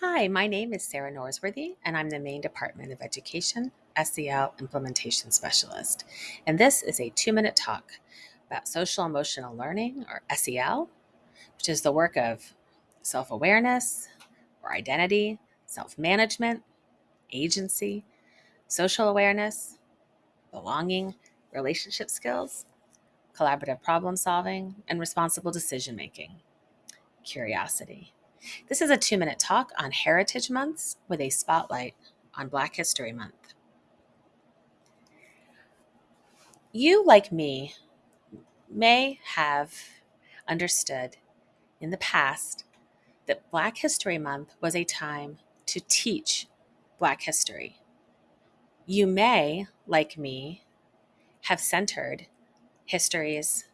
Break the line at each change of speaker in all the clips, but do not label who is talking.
Hi, my name is Sarah Norsworthy, and I'm the Maine Department of Education SEL Implementation Specialist. And this is a two minute talk about social emotional learning, or SEL, which is the work of self awareness or identity, self management, agency, social awareness, belonging, relationship skills, collaborative problem solving, and responsible decision making, curiosity. This is a two minute talk on Heritage Months with a spotlight on Black History Month. You, like me, may have understood in the past that Black History Month was a time to teach Black history. You may, like me, have centered histories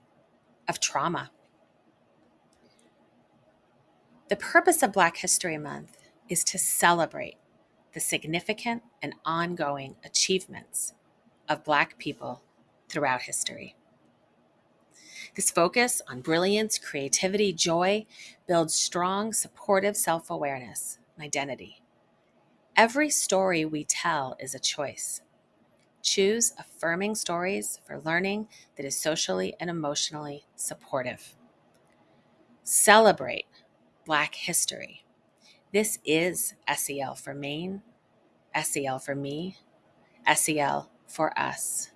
of trauma the purpose of Black History Month is to celebrate the significant and ongoing achievements of Black people throughout history. This focus on brilliance, creativity, joy builds strong, supportive self awareness and identity. Every story we tell is a choice. Choose affirming stories for learning that is socially and emotionally supportive. Celebrate Black history. This is SEL for Maine, SEL for me, SEL for us.